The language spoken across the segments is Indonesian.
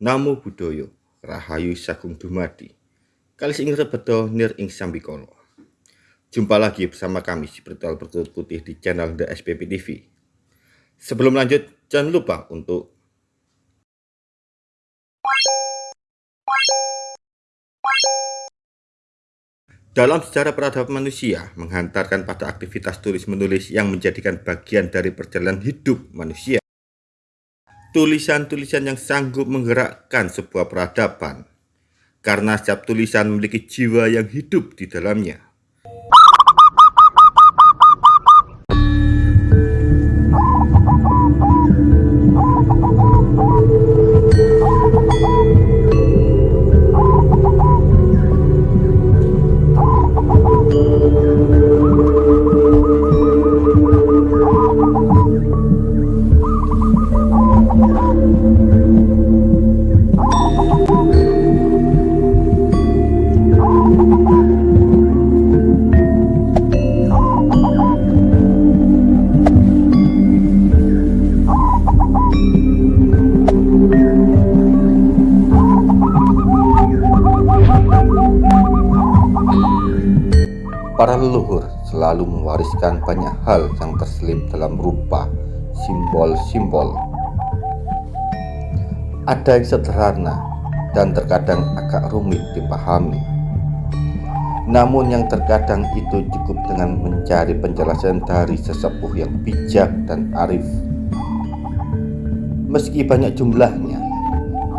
Namo Buddhaya, Rahayu Sagung Dumadi. Kali ing rebedo nir ing sambikala. Jumpa lagi bersama kami si Spiritual Bertutur Putih di channel The SPP TV. Sebelum lanjut, jangan lupa untuk Dalam sejarah peradaban manusia, menghantarkan pada aktivitas tulis-menulis yang menjadikan bagian dari perjalanan hidup manusia. Tulisan-tulisan yang sanggup menggerakkan sebuah peradaban, karena setiap tulisan memiliki jiwa yang hidup di dalamnya. Leluhur selalu mewariskan banyak hal yang terselip dalam rupa simbol-simbol. Ada yang sederhana dan terkadang agak rumit dipahami. Namun yang terkadang itu cukup dengan mencari penjelasan dari sesepuh yang bijak dan arif. Meski banyak jumlahnya,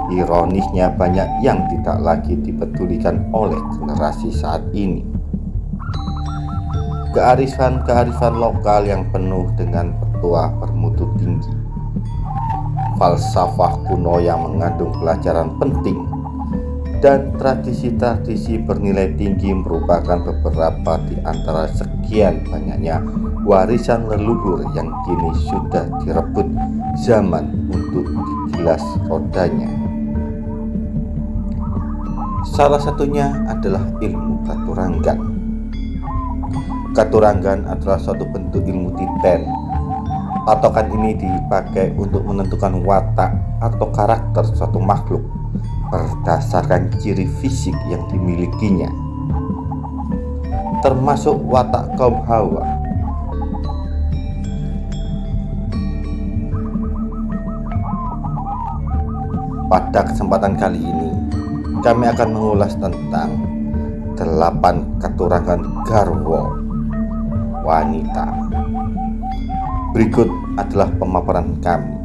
ironisnya banyak yang tidak lagi dipedulikan oleh generasi saat ini kearifan-kearifan lokal yang penuh dengan petua bermutu tinggi falsafah kuno yang mengandung pelajaran penting dan tradisi-tradisi bernilai tinggi merupakan beberapa di antara sekian banyaknya warisan leluhur yang kini sudah direbut zaman untuk digilas rodanya. Salah satunya adalah ilmu katuranggan. Katurangan adalah suatu bentuk ilmu titen. Patokan ini dipakai untuk menentukan watak atau karakter suatu makhluk berdasarkan ciri fisik yang dimilikinya, termasuk watak kaum Hawa. Pada kesempatan kali ini, kami akan mengulas tentang delapan katurangan Garwo wanita. Berikut adalah pemaparan kami.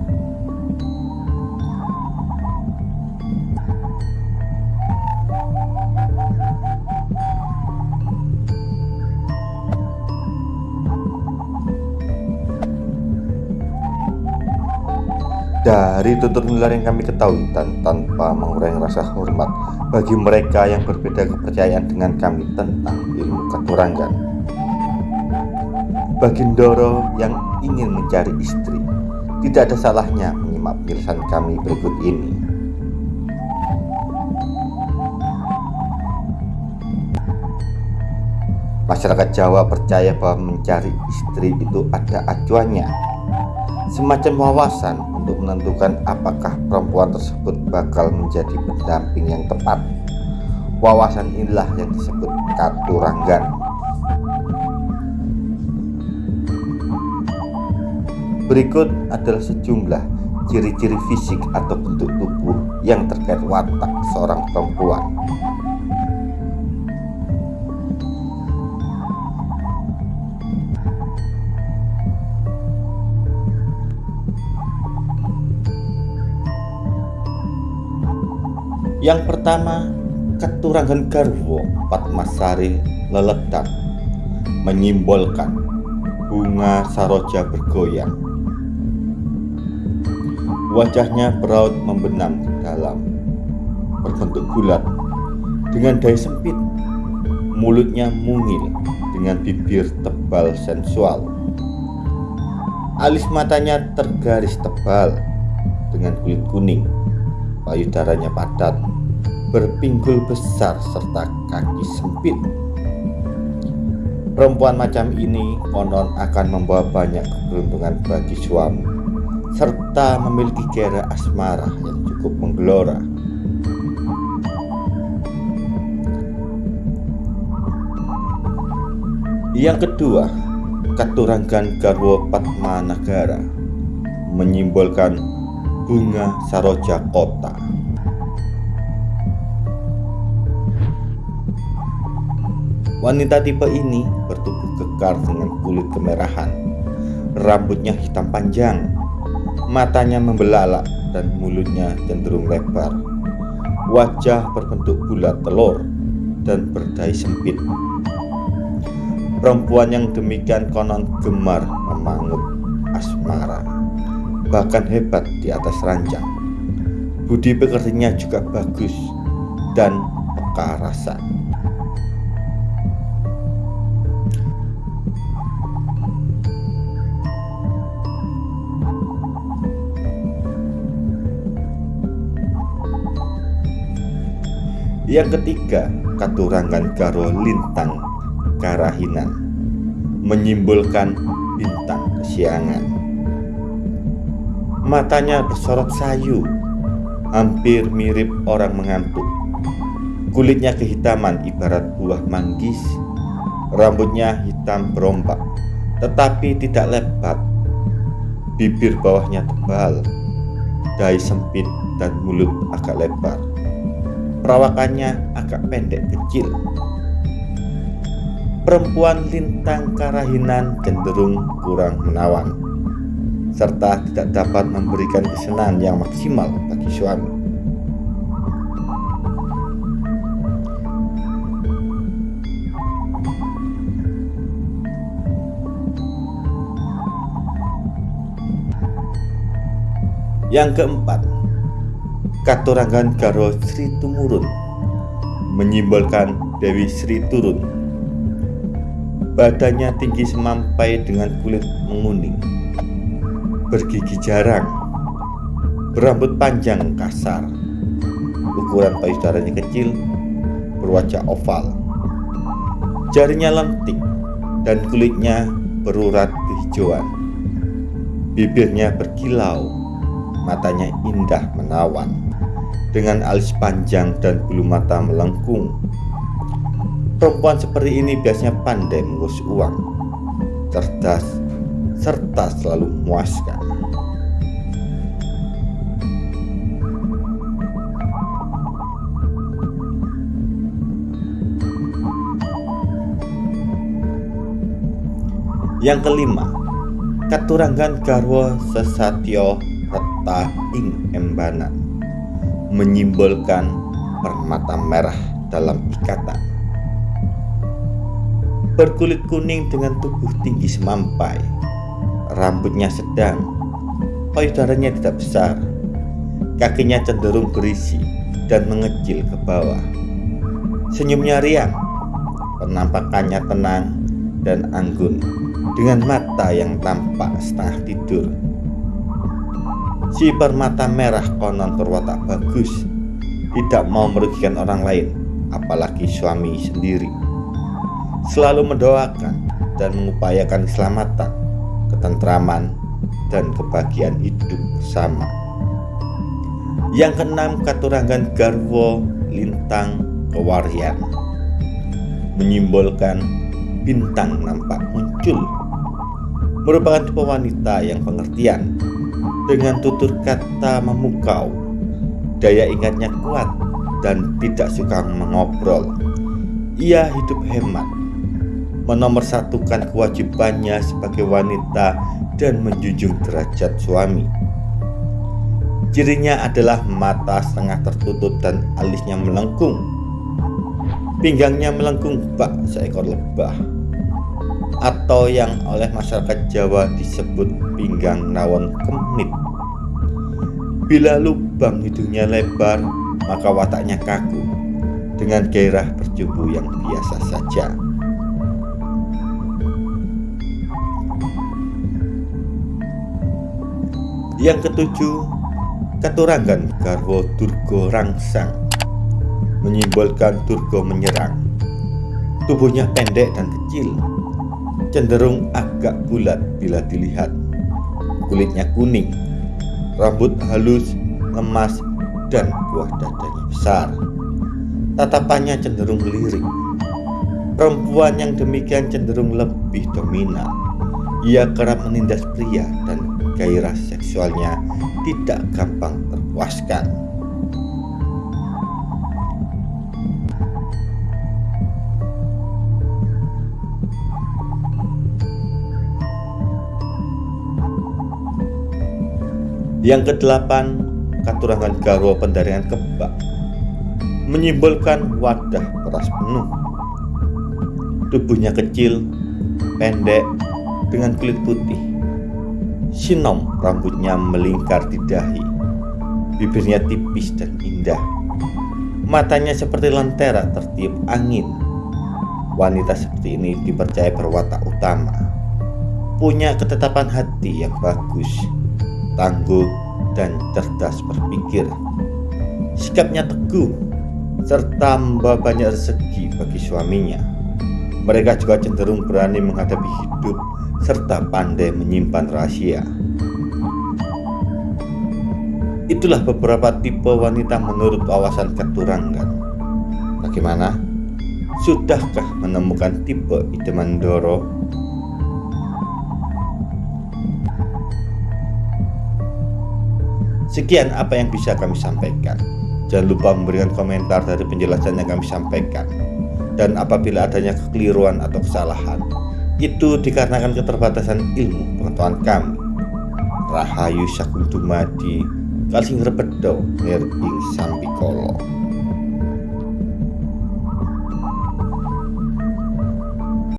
Dari tutur nular yang kami ketahui dan tanpa mengurangi rasa hormat bagi mereka yang berbeda kepercayaan dengan kami tentang ilmu keturangan bagi Ndoro yang ingin mencari istri, tidak ada salahnya menyimak penjelasan kami berikut ini. Masyarakat Jawa percaya bahwa mencari istri itu ada acuannya, semacam wawasan untuk menentukan apakah perempuan tersebut bakal menjadi pendamping yang tepat. Wawasan inilah yang disebut katuranggan. Berikut adalah sejumlah ciri-ciri fisik atau bentuk tubuh yang terkait watak seorang perempuan. Yang pertama, keturangan garwo Patmasari leledak menyimbolkan bunga saroja bergoyang Wajahnya beraut membenam ke dalam, berbentuk bulat, dengan daya sempit. Mulutnya mungil dengan bibir tebal sensual. Alis matanya tergaris tebal dengan kulit kuning, payudaranya padat, berpinggul besar serta kaki sempit. Perempuan macam ini konon akan membawa banyak keberuntungan bagi suami serta memiliki gairah asmara yang cukup menggelora. Yang kedua, Katuranggan Garwo Padma Nagara menyimbolkan bunga saroja kota. Wanita tipe ini bertubuh kekar dengan kulit kemerahan, rambutnya hitam panjang, matanya membelalak dan mulutnya cenderung lebar. Wajah berbentuk bulat telur dan berdai sempit. Perempuan yang demikian konon gemar memangut asmara Bahkan hebat di atas ranjang. Budi pekertinya juga bagus dan peka rasa Yang ketiga, Katurangan Garo Lintang Karahinan menyimbolkan bintang kesiangan. Matanya bersorot sayu, hampir mirip orang mengantuk. Kulitnya kehitaman ibarat buah manggis, rambutnya hitam berombak, tetapi tidak lebat. Bibir bawahnya tebal, dahi sempit dan mulut agak lebar. Perawakannya agak pendek kecil, perempuan lintang karahinan cenderung kurang menawan serta tidak dapat memberikan kesenangan yang maksimal bagi suami. Yang keempat, Katurangan Garo Sri Tumurun menyimbolkan Dewi Sri Turun. Badannya tinggi semampai dengan kulit menguning. Bergigi jarang. Berambut panjang kasar. Ukuran payudaranya kecil Berwajah oval. Jarinya lentik Dan kulitnya berurat kehijauan. Bibirnya berkilau Matanya indah menawan Dengan alis panjang dan bulu mata melengkung. Perempuan seperti ini biasanya pandai mengurus uang, cerdas, serta selalu memuaskan. Yang kelima, Katuranggan Garwo Sesatyo Reta Ing Embanan menyimbolkan permata merah dalam ikatan berkulit kuning dengan tubuh tinggi semampai. Rambutnya sedang, payudaranya tidak besar, kakinya cenderung berisi dan mengecil ke bawah. Senyumnya riang, penampakannya tenang dan anggun dengan mata yang tampak setengah tidur. Si permata merah konon berwatak bagus, tidak mau merugikan orang lain, apalagi suami sendiri. Selalu mendoakan dan mengupayakan keselamatan, ketentraman, dan kebahagiaan hidup bersama. Yang keenam, Katurangan Garwo Lintang Kewarian. Menyimbolkan bintang nampak muncul. Merupakan tipe wanita yang pengertian dengan tutur kata memukau daya ingatnya kuat dan tidak suka mengobrol ia hidup hemat menomorsatukan kewajibannya sebagai wanita dan menjunjung derajat suami. Cirinya adalah mata setengah tertutup dan alisnya melengkung. Pinggangnya melengkung bak seekor lebah atau yang oleh masyarakat Jawa disebut pinggang rawon kemit. Bila lubang hidungnya lebar, maka wataknya kaku dengan gairah berjumbu yang biasa saja. Yang ketujuh, Katurangan Garwo Durgo Rangsang menyimbolkan Durgo menyerang. Tubuhnya pendek dan kecil, cenderung agak bulat bila dilihat. Kulitnya kuning rambut halus, lemas, dan buah dadanya besar. Tatapannya cenderung lirik. Perempuan yang demikian cenderung lebih dominan. Ia kerap menindas pria dan gairah seksualnya tidak gampang terpuaskan. Yang kedelapan, katurangan garwa pendaringan kebak menyimbolkan wadah beras penuh. Tubuhnya kecil, pendek, dengan kulit putih. Sinom rambutnya melingkar di dahi. Bibirnya tipis dan indah. Matanya seperti lentera tertiup angin. Wanita seperti ini dipercaya berwatak utama. Punya ketetapan hati yang bagus, tangguh, dan cerdas berpikir. Sikapnya teguh, serta membawa banyak rezeki bagi suaminya. Mereka juga cenderung berani menghadapi hidup serta pandai menyimpan rahasia. Itulah beberapa tipe wanita menurut wawasan keturangan. Bagaimana? Sudahkah menemukan tipe idaman Doro? Sekian apa yang bisa kami sampaikan. Jangan lupa memberikan komentar dari penjelasan yang kami sampaikan. Dan apabila adanya kekeliruan atau kesalahan, itu dikarenakan keterbatasan ilmu pengetahuan kami. Rahayu Sakuntumadi Kalsing Repedo Nir Sambikolo